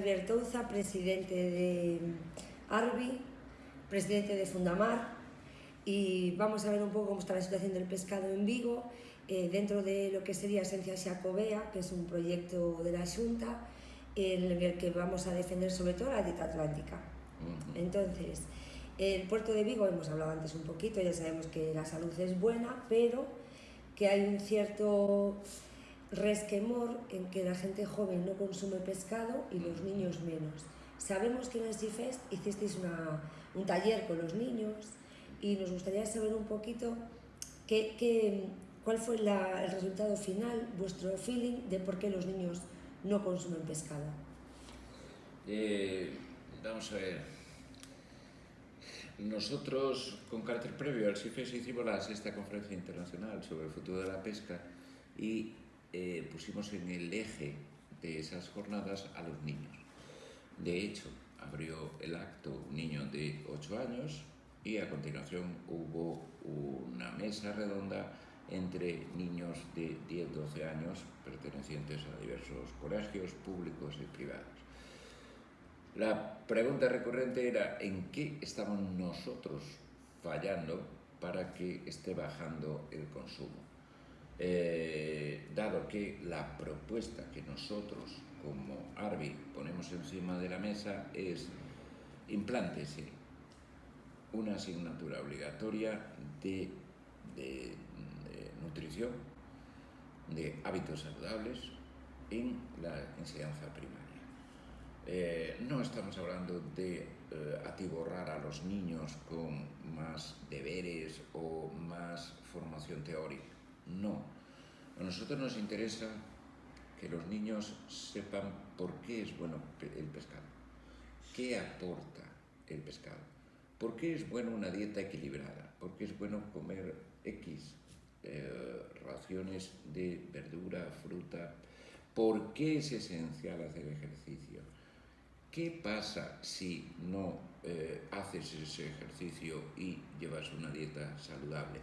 Javier Touza, presidente de Arbi, presidente de Fundamar, y vamos a ver un poco cómo está la situación del pescado en Vigo, eh, dentro de lo que sería Esencia Xacobea, que es un proyecto de la Junta, en el que vamos a defender sobre todo la dieta atlántica. Entonces, el puerto de Vigo, hemos hablado antes un poquito, ya sabemos que la salud es buena, pero que hay un cierto resquemor en que la gente joven no consume pescado y los niños menos. Sabemos que en el Seafest hicisteis una, un taller con los niños y nos gustaría saber un poquito qué, qué, cuál fue la, el resultado final, vuestro feeling de por qué los niños no consumen pescado. Eh, vamos a ver. Nosotros, con carácter previo al CIFES, hicimos la sexta conferencia internacional sobre el futuro de la pesca y eh, pusimos en el eje de esas jornadas a los niños. De hecho, abrió el acto un niño de 8 años y a continuación hubo una mesa redonda entre niños de 10-12 años pertenecientes a diversos colegios públicos y privados. La pregunta recurrente era en qué estamos nosotros fallando para que esté bajando el consumo. Eh, dado que la propuesta que nosotros como ARBI ponemos encima de la mesa es implántese una asignatura obligatoria de, nutrición, de hábitos saludables en la enseñanza primaria. Eh, no estamos hablando de eh, atiborrar a los niños con más deberes o más formación teórica. No. A nosotros nos interesa que los niños sepan por qué es bueno el pescado, qué aporta el pescado, por qué es bueno una dieta equilibrada, por qué es bueno comer X eh, raciones de verdura, fruta, por qué es esencial hacer ejercicio. ¿Qué pasa si no eh, haces ese ejercicio y llevas una dieta saludable?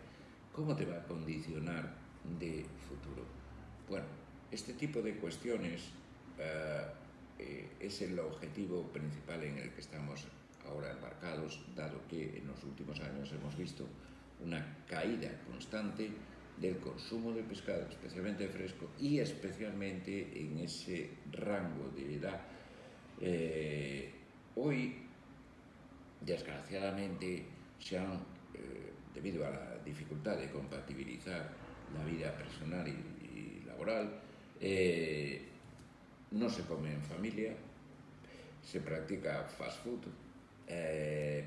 ¿Cómo te va a condicionar de futuro? Bueno, este tipo de cuestiones eh, eh, es el objetivo principal en el que estamos ahora embarcados, dado que en los últimos años hemos visto una caída constante del consumo de pescado, especialmente fresco, y especialmente en ese rango de edad eh, hoy, desgraciadamente, se han, eh, debido a la dificultad de compatibilizar la vida personal y, laboral, eh, no se come en familia, se practica fast food, eh,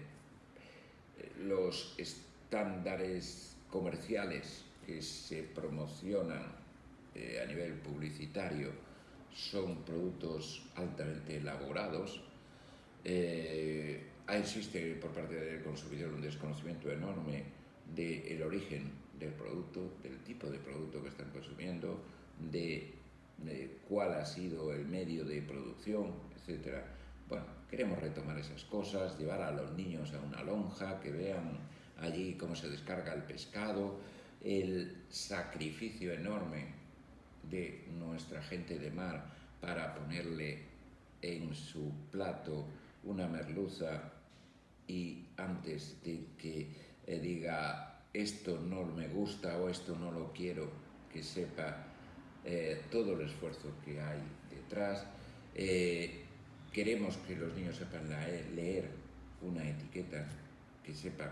los estándares comerciales que se promocionan eh, a nivel publicitario son productos altamente elaborados. Existe por parte del consumidor un desconocimiento enorme del de origen del producto, del tipo de producto que están consumiendo, de, de, cuál ha sido el medio de producción, etc. Bueno, queremos retomar esas cosas, llevar a los niños a una lonja, que vean allí cómo se descarga el pescado, el sacrificio enorme de nuestra gente de mar para ponerle en su plato una merluza y antes de que eh, diga esto no me gusta o esto no lo quiero, que sepa eh, todo el esfuerzo que hay detrás. Eh, queremos que los niños sepan leer una etiqueta, que sepan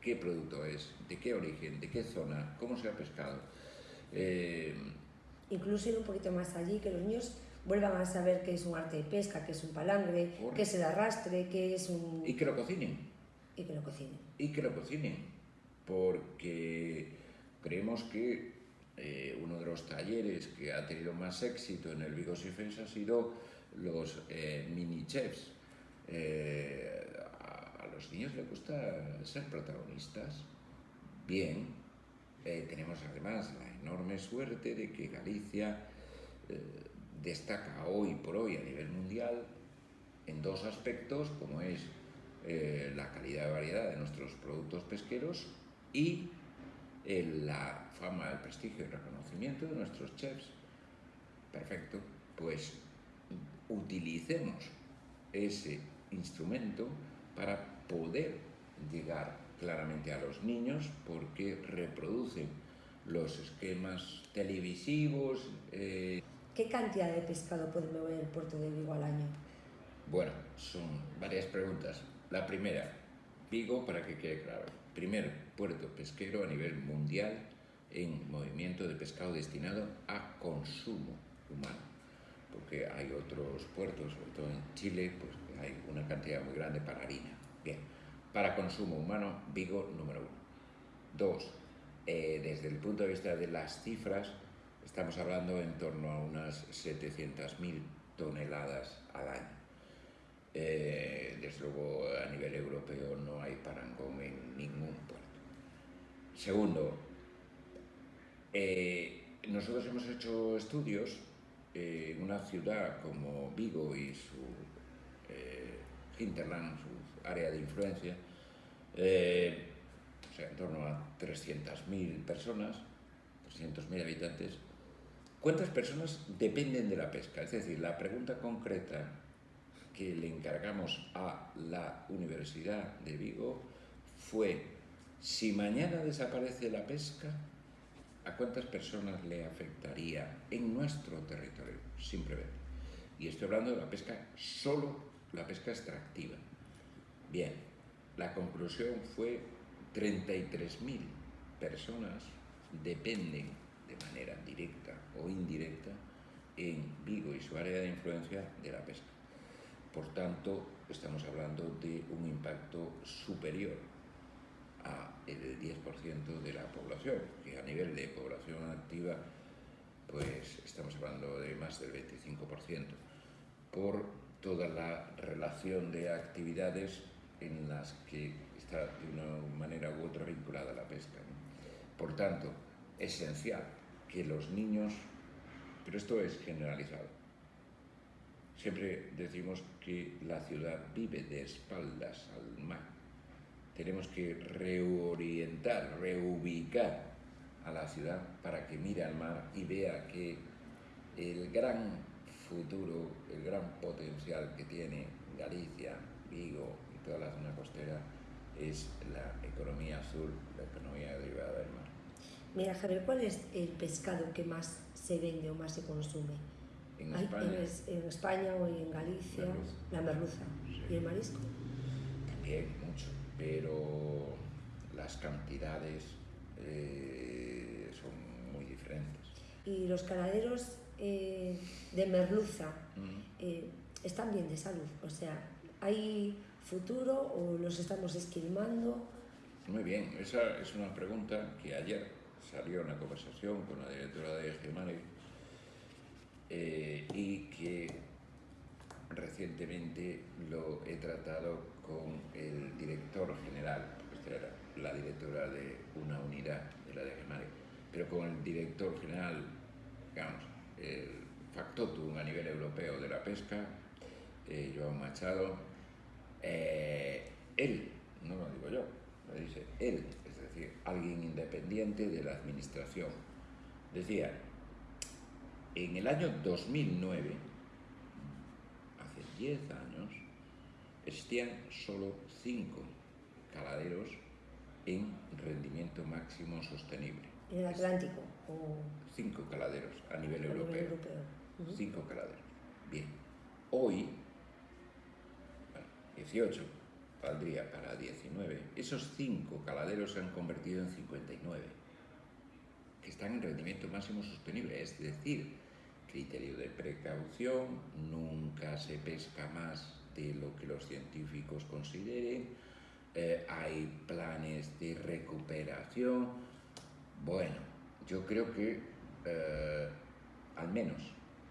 qué producto es, de qué origen, de qué zona, cómo se ha pescado. Eh, incluso ir un poquito más allí, que los niños vuelvan a saber qué es un arte de pesca, qué es un palangre, qué es el arrastre, qué es un... Y que lo cocinen. Y que lo cocinen. Y que lo cocinen, porque creemos que eh, uno de los talleres que ha tenido más éxito en el Vigo Sifens ha sido los eh, mini chefs. Eh, a, a, los niños les gusta ser protagonistas. Bien, tenemos además la enorme suerte de que Galicia destaca hoy por hoy a nivel mundial en dos aspectos, como es eh, la calidad de variedad de nuestros productos pesqueros y la fama, el prestigio y el reconocimiento de nuestros chefs. Perfecto, pues utilicemos ese instrumento para poder llegar claramente a los niños porque reproducen los esquemas televisivos. Eh... ¿Qué cantidad de pescado puede mover el puerto de Vigo al año? Bueno, son varias preguntas. La primera, Vigo, para que quede claro, primer puerto pesquero a nivel mundial en movimiento de pescado destinado a consumo humano porque hay otros puertos, sobre todo en Chile, pues hay una cantidad muy grande para harina. Bien, para consumo humano, Vigo número uno. Dos, eh, desde el punto de vista de las cifras, estamos hablando en torno a unas 700.000 toneladas al año. Eh, desde luego, a nivel europeo no hay parangón en ningún puerto. Segundo, eh, nosotros hemos hecho estudios en una ciudad como Vigo y su eh, hinterland, su área de influencia, eh, o sea, en torno a 300.000 personas, 300.000 habitantes, ¿cuántas personas dependen de la pesca? Es decir, la pregunta concreta que le encargamos a la Universidad de Vigo fue, si mañana desaparece la pesca, ¿A cuántas personas le afectaría en nuestro territorio? Simplemente. Y estoy hablando de la pesca, solo la pesca extractiva. Bien, la conclusión fue 33.000 personas dependen de manera directa o indirecta en Vigo y su área de influencia de la pesca. Por tanto, estamos hablando de un impacto superior a el 10% de la población, que a nivel de población activa pues estamos hablando de más del 25%, por toda la relación de actividades en las que está de una manera u otra vinculada la pesca. Por tanto, esencial que los niños, pero esto es generalizado, siempre decimos que la ciudad vive de espaldas al mar, tenemos que reorientar, reubicar a la ciudad para que mire al mar y vea que el gran futuro, el gran potencial que tiene Galicia, Vigo y toda la zona costera es la economía azul, la economía derivada del mar. Mira, Javier, ¿cuál es el pescado que más se vende o más se consume? En España. En, España o en Galicia, la merluza. ¿Y el marisco? También, mucho pero las cantidades eh, son muy diferentes. ¿Y los caladeros eh, de merluza eh, están bien de salud? O sea, ¿hay futuro o los estamos esquilmando? Muy bien, esa es una pregunta que ayer salió en la conversación con la directora de Gemani y que recientemente lo he tratado con el director general, esta era la directora de una unidad de la DGMARE, pero con el director general, digamos, el factotum a nivel europeo de la pesca, eh, Joan Machado, eh, él, no lo digo yo, lo dice él, es decir, alguien independiente de la administración, decía, en el año 2009, hace 10 años, existían solo cinco caladeros en rendimiento máximo sostenible. ¿En el Atlántico? Cinco caladeros a nivel europeo. Cinco caladeros. Bien. Hoy, bueno, 18, valdría para 19. Esos cinco caladeros se han convertido en 59, que están en rendimiento máximo sostenible. Es decir, criterio de precaución, nunca se pesca más de lo que los científicos consideren, eh, hay planes de recuperación. Bueno, yo creo que eh, al menos,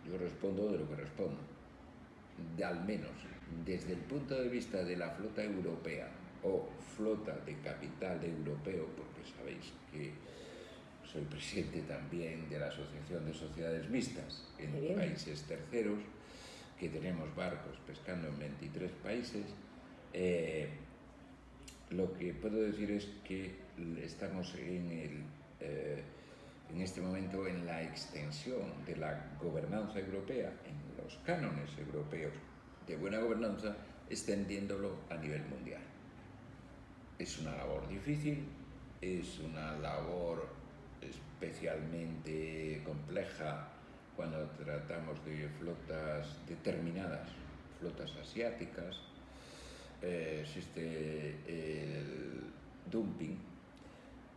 yo respondo de lo que respondo, de al menos desde el punto de vista de la flota europea o flota de capital europeo, porque sabéis que soy presidente también de la Asociación de Sociedades Mixtas en países terceros, que tenemos barcos pescando en 23 países, eh, lo que puedo decir es que estamos en el, eh, en este momento en la extensión de la gobernanza europea, en los cánones europeos de buena gobernanza, extendiéndolo a nivel mundial. Es una labor difícil, es una labor especialmente compleja cuando tratamos de flotas determinadas, flotas asiáticas, eh, existe el dumping,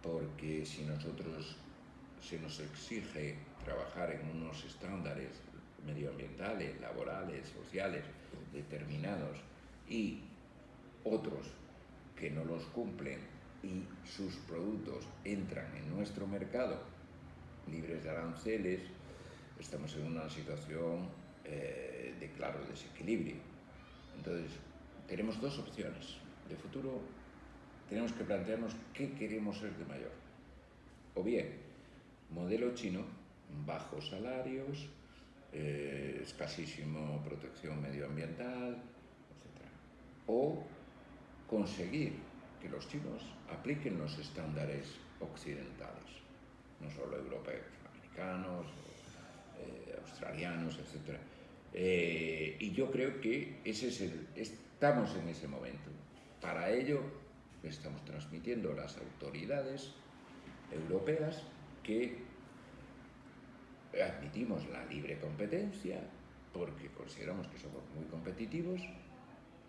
porque si nosotros se nos exige trabajar en unos estándares medioambientales, laborales, sociales determinados y otros que no los cumplen y sus productos entran en nuestro mercado libres de aranceles, estamos en una situación eh, de claro desequilibrio. Entonces, tenemos dos opciones. De futuro tenemos que plantearnos qué queremos ser de mayor. O bien, modelo chino, bajos salarios, eh, escasísimo protección medioambiental, etc. O conseguir que los chinos apliquen los estándares occidentales, no solo europeos, americanos, eh, australianos, etc. Eh, y yo creo que ese es el, estamos en ese momento. Para ello estamos transmitiendo a las autoridades europeas que admitimos la libre competencia porque consideramos que somos muy competitivos,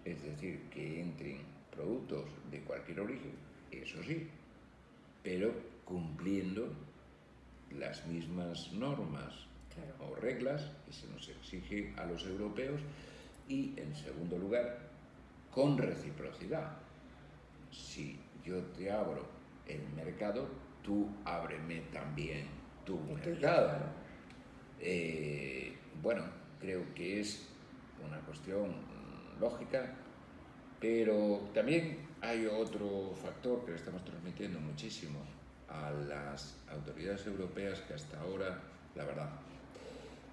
es decir, que entren productos de cualquier origen, eso sí, pero cumpliendo las mismas normas o reglas que se nos exige a los europeos y, en segundo lugar, con reciprocidad. Si yo te abro el mercado, tú ábreme también tu mercado. Eh, bueno, creo que es una cuestión lógica, pero también hay otro factor que le estamos transmitiendo muchísimo a las autoridades europeas que hasta ahora, la verdad,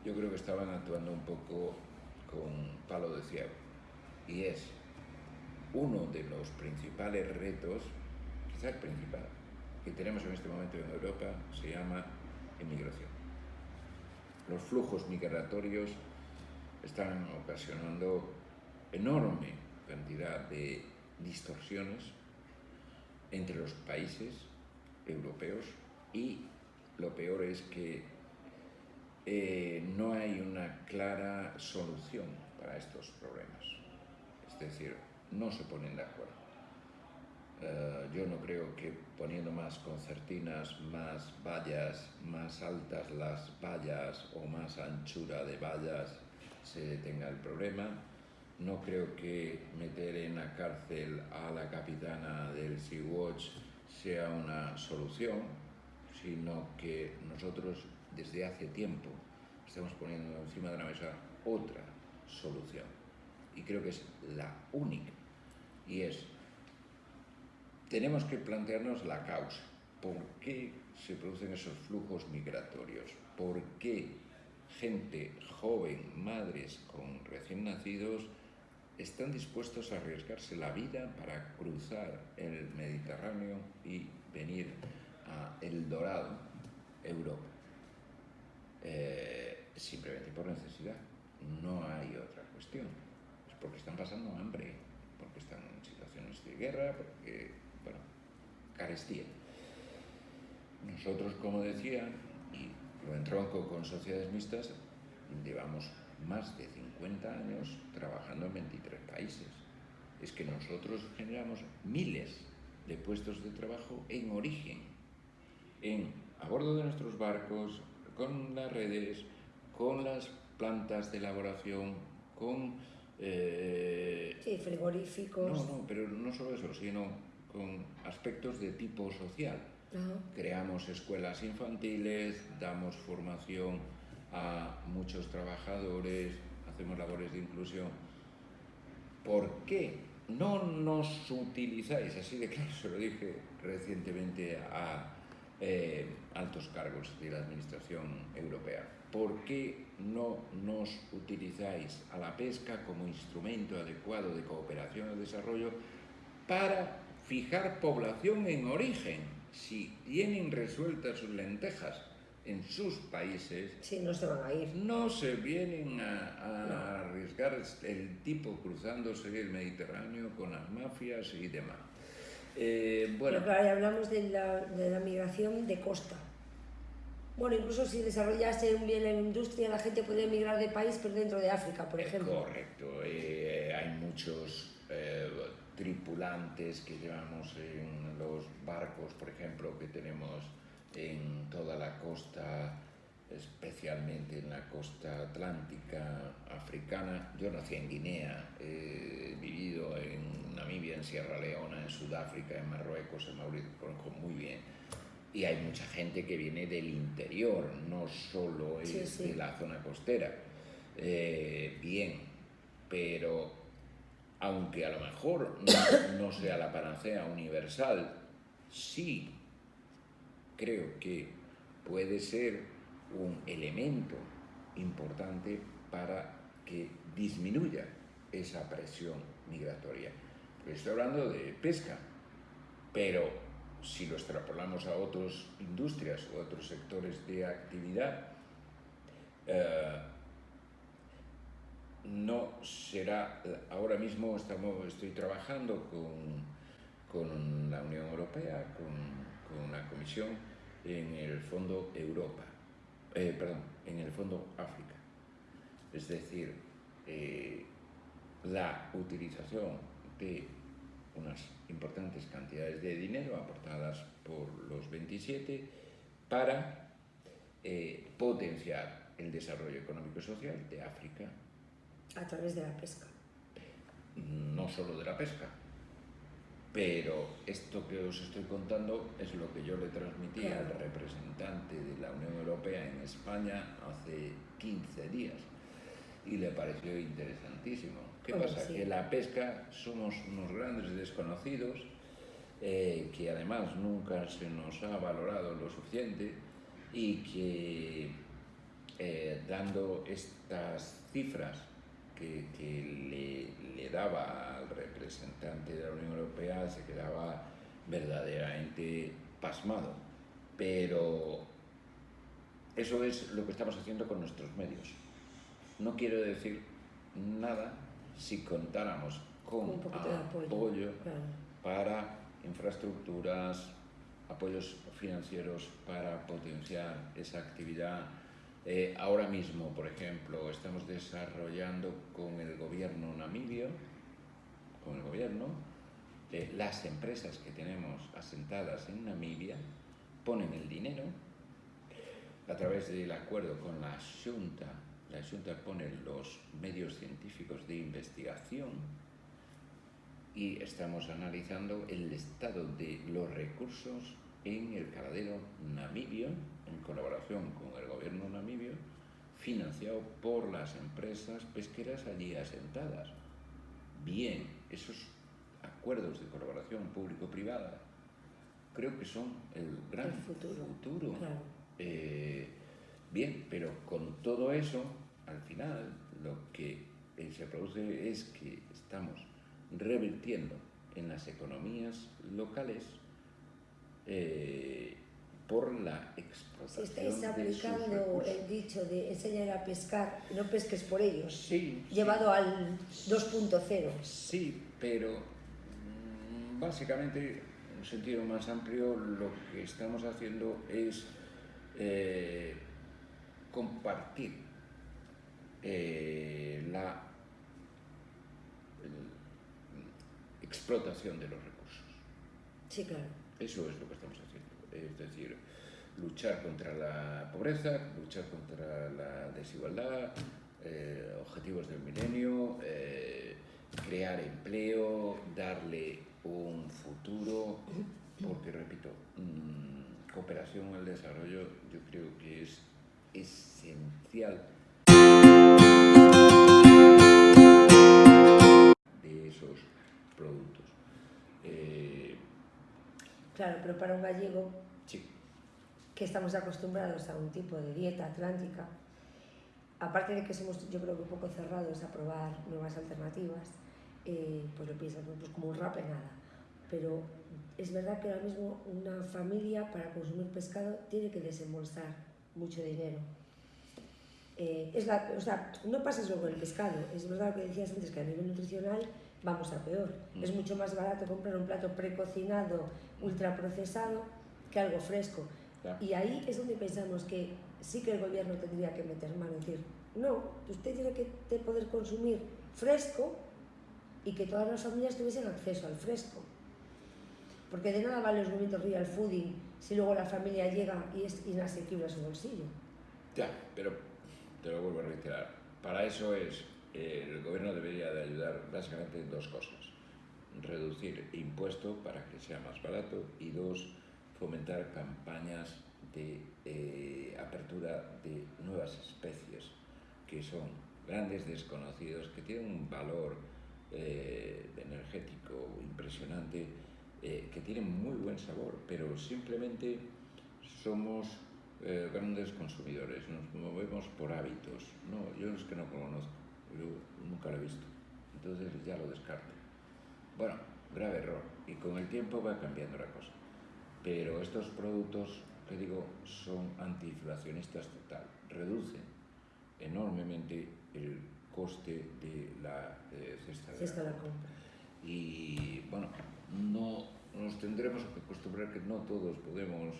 yo creo que estaban actuando un poco con palo de ciego. Y es uno de los principales retos, quizás el principal, que tenemos en este momento en Europa, se llama emigración. Los flujos migratorios están ocasionando enorme cantidad de distorsiones entre los países europeos y lo peor es que eh, no hay una clara solución para estos problemas. Es decir, no se ponen de acuerdo. Eh, yo no creo que poniendo más concertinas, más vallas, más altas las vallas o más anchura de vallas se detenga el problema. No creo que meter en la cárcel a la capitana del Sea-Watch sea una solución, sino que nosotros desde hace tiempo estamos poniendo encima de la mesa otra solución. Y creo que es la única. Y es, tenemos que plantearnos la causa. ¿Por qué se producen esos flujos migratorios? ¿Por qué gente joven, madres con recién nacidos, están dispuestos a arriesgarse la vida para cruzar el Mediterráneo y venir a El Dorado, Europa? Eh, simplemente por necesidad. No hay otra cuestión. Es porque están pasando hambre, porque están en situaciones de guerra, porque, bueno, carestía. Nosotros, como decía, y lo entronco con sociedades mixtas, llevamos más de 50 años trabajando en 23 países. Es que nosotros generamos miles de puestos de trabajo en origen, en, a bordo de nuestros barcos, con las redes, con las plantas de elaboración, con... Eh, sí, frigoríficos. No, no, pero no solo eso, sino con aspectos de tipo social. Creamos escuelas infantiles, damos formación a muchos trabajadores, hacemos labores de inclusión. ¿Por qué no nos utilizáis? Así de claro, se lo dije recientemente a eh, altos cargos de la Administración Europea. ¿Por qué no nos utilizáis a la pesca como instrumento adecuado de cooperación y desarrollo para fijar población en origen? Si tienen resueltas sus lentejas, en sus países, Sí, no se van a ir. no se vienen a, a arriesgar el tipo cruzándose el Mediterráneo con las mafias y demás. Eh, bueno, Pero claro, ya hablamos de la, de la migración de costa. Bueno, incluso si desarrollase un bien en industria, la gente podría emigrar de país, pero dentro de África, por Es ejemplo. Correcto, eh, hay muchos eh, tripulantes que llevamos en los barcos, por ejemplo, que tenemos en toda la costa, especialmente en la costa atlántica africana. Yo nací en Guinea, he vivido en Namibia, en Sierra Leona, en Sudáfrica, en Marruecos, en Mauricio, conozco muy bien. Y hay mucha gente que viene del interior, no solo es Sí, sí. de la zona costera. Eh, bien, pero aunque a lo mejor no, no sea la panacea universal, sí creo que puede ser un elemento importante para que disminuya esa presión migratoria. Estoy hablando de pesca, pero si lo extrapolamos a otras industrias o otros sectores de actividad, eh, no será, ahora mismo estamos, estoy trabajando con, con la Unión Europea, con, con la Comisión, en el Fondo Europa, eh, perdón, en el Fondo África. Es decir, eh, la utilización de unas importantes cantidades de dinero aportadas por los 27 para eh, potenciar el desarrollo económico y social de África, A través de la pesca. no solo de la pesca. Pero esto que os estoy contando es lo que yo le transmití Claro. al representante de la Unión Europea en España hace 15 días y le pareció interesantísimo. ¿Qué pasa? sí. Que la pesca somos unos grandes desconocidos eh, que además nunca se nos ha valorado lo suficiente y que eh, dando estas cifras que, que le, le daba al representante de la Unión Europea se quedaba verdaderamente pasmado. Pero eso es lo que estamos haciendo con nuestros medios. No quiero decir nada si contáramos con Un apoyo. apoyo Claro. para infraestructuras, apoyos financieros para potenciar esa actividad. Eh, ahora mismo, por ejemplo, estamos desarrollando con el gobierno namibio, con el gobierno, eh, las empresas que tenemos asentadas en Namibia ponen el dinero a través del acuerdo con la Junta. La Junta pone los medios científicos de investigación y estamos analizando el estado de los recursos en el caladero namibio, en colaboración con el gobierno namibio, financiado por las empresas pesqueras allí asentadas. Bien, esos acuerdos de colaboración público-privada creo que son el gran El futuro. futuro. Claro. Eh, bien, pero con todo eso, al final, lo que eh, se produce es que estamos revirtiendo en las economías locales eh, por la explotación estáis de sus aplicando el dicho de enseñar a pescar, no pesques por ellos, Sí, sí. llevado al 2.0. Sí, pero mm, básicamente, en un sentido más amplio, lo que estamos haciendo es eh, compartir eh, la el- explotación de los recursos. Sí, claro. Eso es lo que estamos haciendo. Es decir, luchar contra la pobreza, luchar contra la desigualdad, eh, objetivos del milenio, eh, crear empleo, darle un futuro, porque repito, mm, cooperación al desarrollo yo creo que es esencial de esos productos. Eh, Claro, pero para un gallego sí, que estamos acostumbrados a un tipo de dieta atlántica, aparte de que somos yo creo que un poco cerrados a probar nuevas alternativas, eh, pues lo piensas pues como un rape nada. Pero es verdad que ahora mismo una familia para consumir pescado tiene que desembolsar mucho dinero. Eh, es la, o sea, no pasa solo con el pescado, es verdad lo que decías antes, que a nivel nutricional vamos a peor. Mm. Es mucho más barato comprar un plato precocinado, ultraprocesado, que algo fresco. Y ahí es donde pensamos que sí que el gobierno tendría que meter mano, decir, no, usted tiene que poder consumir fresco y que todas las familias tuviesen acceso al fresco. Porque de nada vale los movimientos real fooding si luego la familia llega y es inasequible a su bolsillo. Ya, pero te lo vuelvo a reiterar. Para eso es, eh, el gobierno debería de ayudar básicamente en dos cosas. Reducir impuesto para que sea más barato y dos, fomentar campañas de eh, apertura de nuevas especies que son grandes desconocidos, que tienen un valor eh, energético impresionante eh, que tienen muy buen sabor, pero simplemente somos grandes consumidores, nos movemos por hábitos. No, yo es que no conozco, yo nunca lo he visto, entonces ya lo descarto. Bueno, grave error, y con el tiempo va cambiando la cosa. Pero estos productos, que digo, son antiinflacionistas total, reducen enormemente el coste de la eh, cesta de cesta la compra. Y bueno, no nos tendremos que acostumbrar que no todos podemos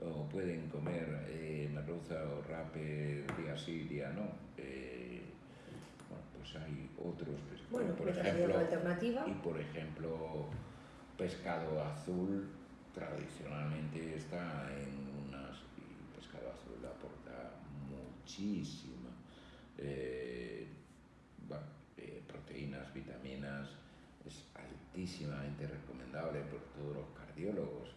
o pueden comer eh, merluza o rape día sí, día no. Eh, pues hay otros bueno, por ejemplo, alternativa. y por ejemplo pescado azul tradicionalmente está en unas y pescado azul aporta muchísima eh, bueno, eh, proteínas, vitaminas, es altísimamente recomendable por todos los cardiólogos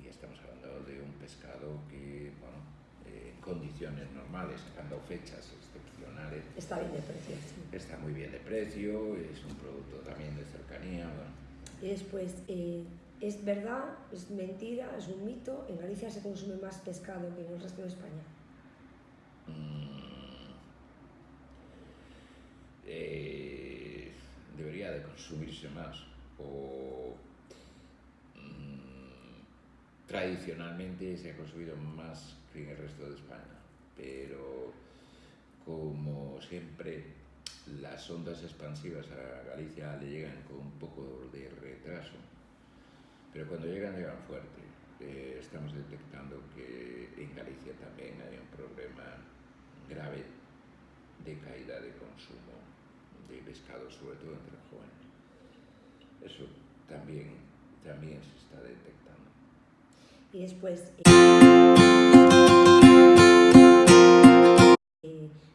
y estamos hablando de un pescado que, bueno, eh, en condiciones normales, sacando fechas Está bien de precio. Está muy bien de precio, es un producto también de cercanía. Y después, eh, ¿es verdad, es mentira, es un mito? ¿En Galicia se consume más pescado que en el resto de España? Mm. Eh, debería de consumirse más o mm, tradicionalmente se ha consumido más que en el resto de España, pero como siempre las ondas expansivas a Galicia le llegan con un poco de retraso, pero cuando llegan llegan fuerte. Eh, estamos detectando que en Galicia también hay un problema grave de caída de consumo de pescado, sobre todo entre los jóvenes. Eso también, también se está detectando. Y después,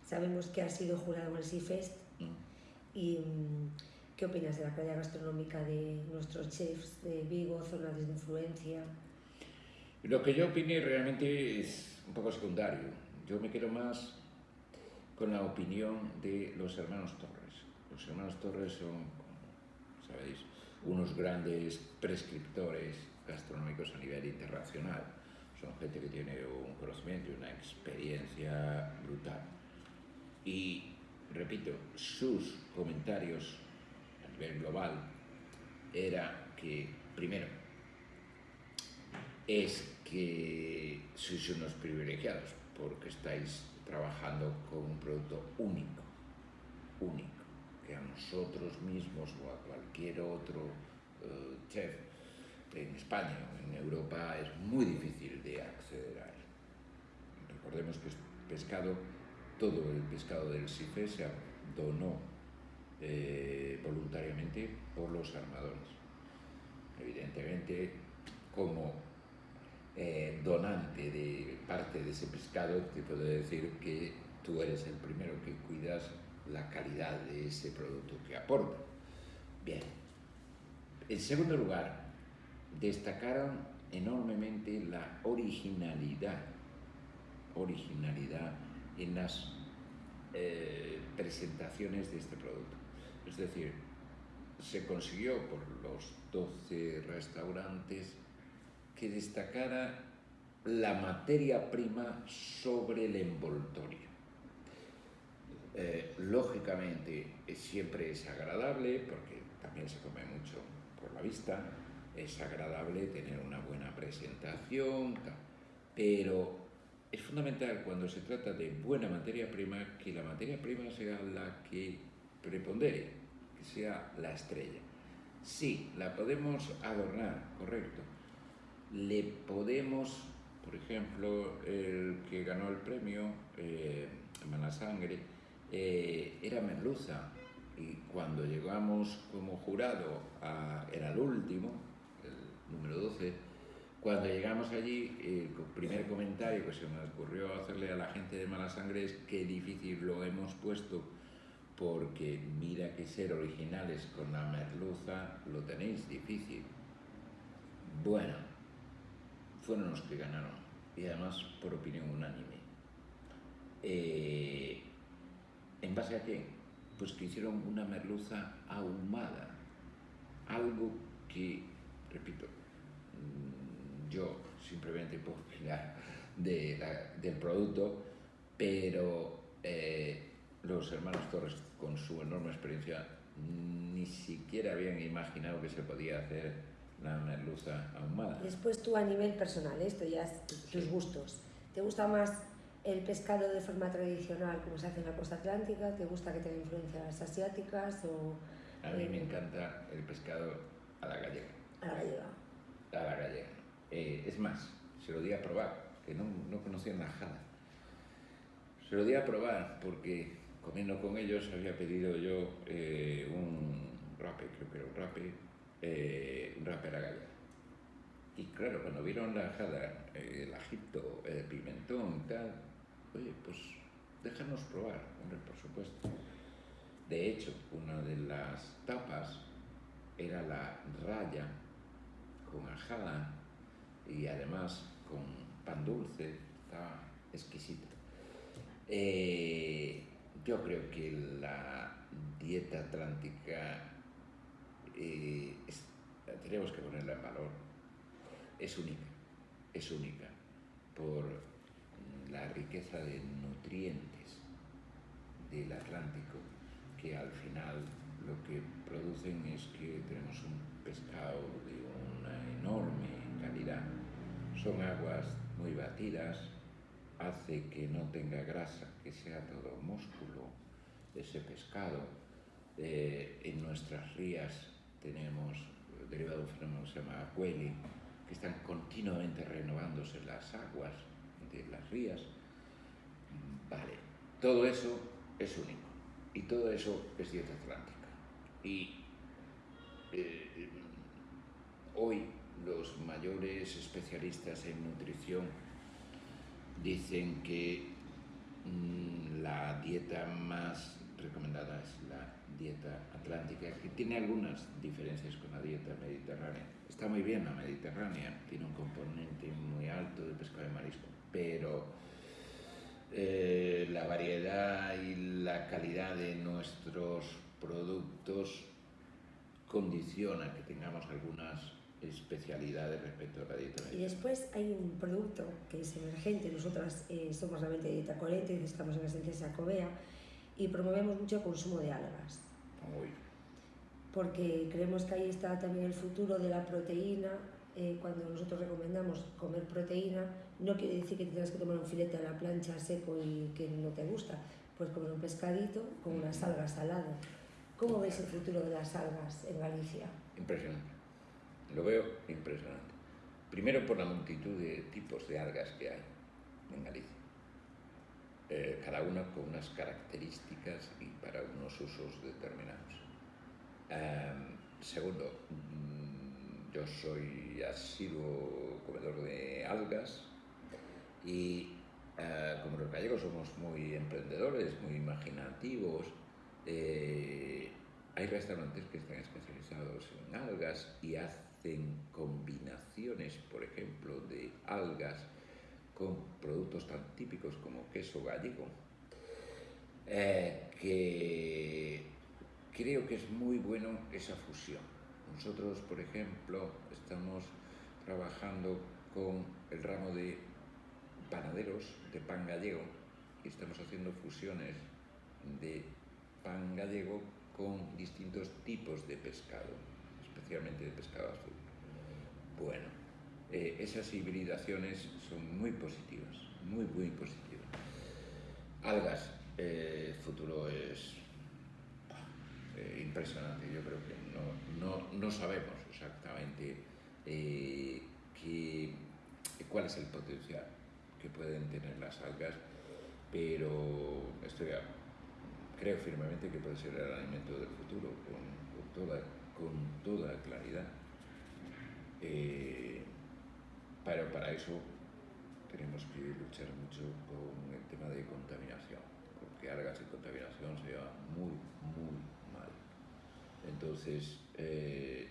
sabemos que ha sido jurado en el CIFEST. Mm. Y, mm, ¿Qué opinas de la calidad gastronómica de nuestros chefs de Vigo, zonas de influencia? Lo que yo opiné realmente es un poco secundario. Yo me quedo más con la opinión de los hermanos Torres. Los hermanos Torres son, sabéis, unos grandes prescriptores gastronómicos a nivel internacional. Son gente que tiene un conocimiento y una experiencia brutal. Y, repito, sus comentarios a nivel global era que, primero, es que sois unos privilegiados porque estáis trabajando con un producto único, único a nosotros mismos o a cualquier otro uh, chef en España o en Europa es muy difícil de acceder a él. Recordemos que pescado, todo el pescado del SIFE se donó eh, voluntariamente por los armadores. Evidentemente, como eh, donante de parte de ese pescado, te puedo decir que tú eres el primero que cuidas la calidad de ese producto que aporta. Bien. En segundo lugar, destacaron enormemente la originalidad, originalidad en las eh, presentaciones de este producto. Es decir, se consiguió por los 12 restaurantes que destacara la materia prima sobre el envoltorio. Eh, lógicamente siempre es agradable, porque también se come mucho por la vista, es agradable tener una buena presentación, pero es fundamental cuando se trata de buena materia prima que la materia prima sea la que prepondere, que sea la estrella. Sí, la podemos adornar, correcto. Le podemos, por ejemplo, el que ganó el premio, eh, Sangre, eh, era merluza. Y cuando llegamos como jurado, a, era el último, el número 12, cuando llegamos allí, el primer comentario que se me ocurrió hacerle a la gente de mala sangre es qué difícil lo hemos puesto porque mira que ser originales con la merluza lo tenéis difícil. Bueno, fueron los que ganaron y además por opinión unánime. Eh, ¿En base a qué? Pues que hicieron una merluza ahumada, algo que, repito, yo simplemente puedo opinar del producto, pero eh, los hermanos Torres, con su enorme experiencia, ni siquiera habían imaginado que se podía hacer la merluza ahumada. Después tú a nivel personal, esto ya es tus gustos. ¿Te gusta más el pescado de forma tradicional como se hace en la costa atlántica? ¿Te gusta que tenga influencias asiáticas? O, a mí me encanta el pescado a la gallega. A la gallega. A la gallega. Eh, es más, se lo di a probar, que no, no conocía jada. Se lo di a probar porque comiendo con ellos había pedido yo eh, un rape, creo que era un rape, eh, un rape a. Y claro, cuando vieron la jada, el agito, el pimentón y tal, oye, pues déjanos probar, hombre, por supuesto. De hecho, una de las tapas era la raya con ajada y además con pan dulce, estaba exquisita. Eh, yo creo que la dieta atlántica eh, tenemos que ponerla en valor. Es única, es única por la riqueza de nutrientes del Atlántico que al final lo que producen es que tenemos un pescado de una enorme calidad. Son aguas muy batidas, hace que no tenga grasa, que sea todo músculo ese pescado. Eh, en nuestras rías tenemos derivado de un fenómeno que se llama acueli, que están continuamente renovándose las aguas de las rías. Vale, todo eso es único y todo eso es dieta atlántica. Y eh, hoy los mayores especialistas en nutrición dicen que mm, la dieta más recomendada es la dieta atlántica, que tiene algunas diferencias con la dieta mediterránea. Está muy bien la mediterránea, tiene un componente muy alto de pescado de marisco, pero eh, la variedad y la calidad de nuestros productos condiciona que tengamos algunas especialidades respecto a la dieta Y después hay un producto que es emergente, nosotras eh, somos realmente dieta coherente, estamos en la esencia Sacobea y promovemos mucho el consumo de algas. Porque creemos que ahí está también el futuro de la proteína. Eh, cuando nosotros recomendamos comer proteína, no quiere decir que tengas que tomar un filete a la plancha seco y que no te gusta. Puedes comer un pescadito con unas algas al lado. ¿Cómo ves el futuro de las algas en Galicia? Impresionante lo veo impresionante. Primero por la multitud de tipos de algas que hay en Galicia. Eh, cada una con unas características y para unos usos determinados. Em, segundo, mm, yo soy asiduo comedor de algas y eh, como los gallegos somos muy emprendedores, muy imaginativos, eh, hay restaurantes que están especializados en algas y hacen hacen combinaciones, por ejemplo, de algas con productos tan típicos como queso gallego, eh, que creo que es muy bueno esa fusión. Nosotros, por ejemplo, estamos trabajando con el ramo de panaderos de pan gallego y estamos haciendo fusiones de pan gallego con distintos tipos de pescado especialmente de pescado azul. Bueno, eh, esas hibridaciones son muy positivas, muy, muy positivas. Algas, eh, el futuro es eh, impresionante. Yo creo que no, no, no sabemos exactamente eh, qué, cuál es el potencial que pueden tener las algas, pero estoy creo firmemente que puede ser el alimento del futuro con, con toda, con toda claridad. Eh, pero para eso tenemos que luchar mucho con el tema de contaminación, porque algas y contaminación se llevan muy, muy mal. Entonces, eh,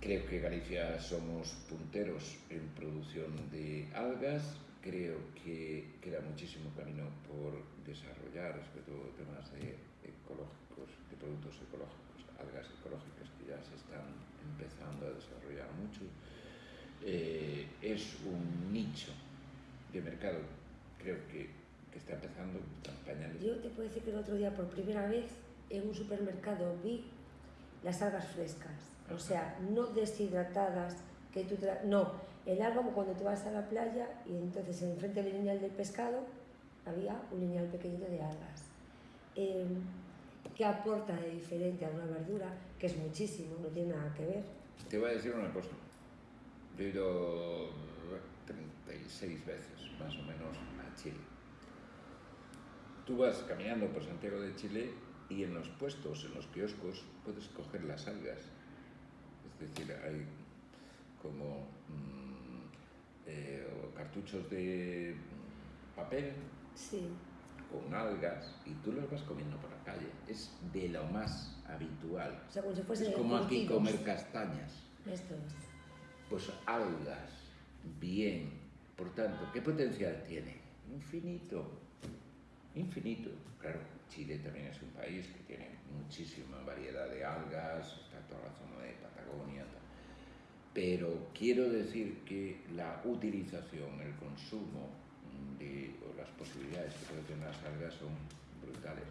creo que Galicia somos punteros en producción de algas, creo que queda muchísimo camino por desarrollar, sobre todo temas de ecológicos, de productos ecológicos, algas ecológicas que ya se están empezando a desarrollar mucho. Eh, es un nicho de mercado, creo que, que está empezando pañales. Yo te puedo decir que el otro día por primera vez en un supermercado vi las algas frescas, o sea, no deshidratadas, que tú tra- no, el alga como cuando tú vas a la playa y entonces enfrente del lineal del pescado había un lineal pequeñito de algas. Eh, ¿Qué aporta de diferente a una verdura? Que es muchísimo, no tiene nada que ver. Te voy a decir una cosa. Yo he ido 36 veces, más o menos, a Chile. Tú vas caminando por Santiago de Chile y en los puestos, en los kioscos, puedes coger las algas. Es decir, hay como mm, eh, cartuchos de papel Sí, con algas y tú los vas comiendo por la calle. Es de lo más habitual. o sea, como si fuesen Es como aquí comer castañas. Esto es. Pues algas, bien. Por tanto, ¿qué potencial tiene? Infinito. Infinito. Claro, Chile también es un país que tiene muchísima variedad de algas, está toda la zona de Patagonia. Pero quiero decir que la utilización, el consumo de, o las posibilidades que pueden tener las algas son brutales.